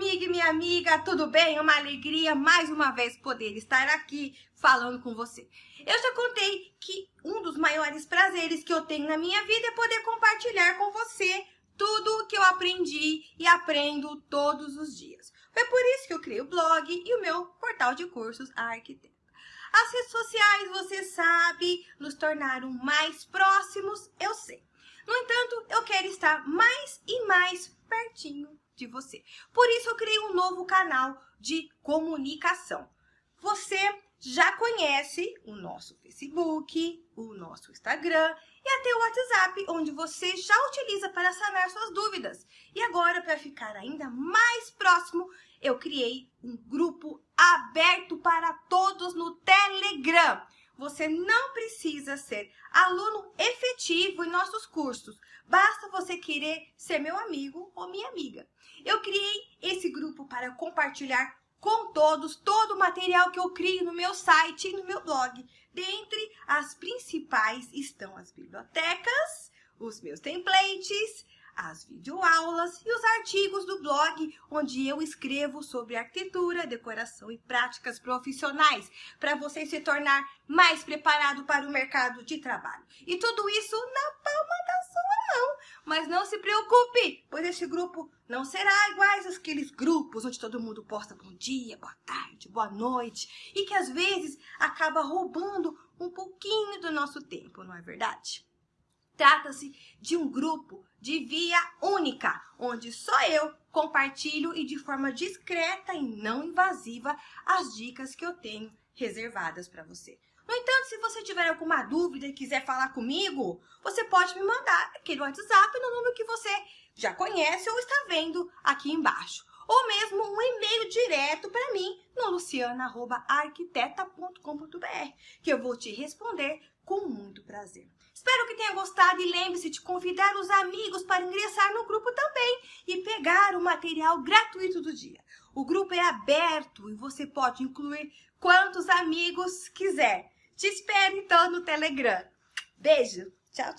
amigo e minha amiga, tudo bem? É uma alegria mais uma vez poder estar aqui falando com você. Eu já contei que um dos maiores prazeres que eu tenho na minha vida é poder compartilhar com você tudo o que eu aprendi e aprendo todos os dias. Foi por isso que eu criei o blog e o meu portal de cursos A Arquiteta. As redes sociais, você sabe, nos tornaram mais próximos, eu sei. No entanto, eu quero estar mais e mais pertinho de você. Por isso eu criei um novo canal de comunicação. Você já conhece o nosso Facebook, o nosso Instagram e até o WhatsApp, onde você já utiliza para sanar suas dúvidas. E agora, para ficar ainda mais próximo, eu criei um grupo aberto para todos no Telegram. Você não precisa ser aluno efetivo em nossos cursos. Basta você querer ser meu amigo ou minha amiga. Eu criei esse grupo para compartilhar com todos todo o material que eu crio no meu site e no meu blog. Dentre as principais estão as bibliotecas, os meus templates, as videoaulas e os artigos do blog, onde eu escrevo sobre arquitetura, decoração e práticas profissionais, para você se tornar mais preparado para o mercado de trabalho. E tudo isso na palma da sua mão. Mas não se preocupe, pois este grupo não será iguais àqueles grupos onde todo mundo posta bom dia, boa tarde, boa noite, e que às vezes acaba roubando um pouquinho do nosso tempo, não é verdade? Trata-se de um grupo de via única, onde só eu compartilho e de forma discreta e não invasiva as dicas que eu tenho reservadas para você. No entanto, se você tiver alguma dúvida e quiser falar comigo, você pode me mandar aqui no WhatsApp no número que você já conhece ou está vendo aqui embaixo. Ou mesmo um e-mail direto para mim no luciana.arquiteta.com.br, que eu vou te responder com muito prazer. Espero que tenha gostado e lembre-se de convidar os amigos para ingressar no grupo também e pegar o material gratuito do dia. O grupo é aberto e você pode incluir quantos amigos quiser. Te espero então no Telegram. Beijo, tchau, tchau.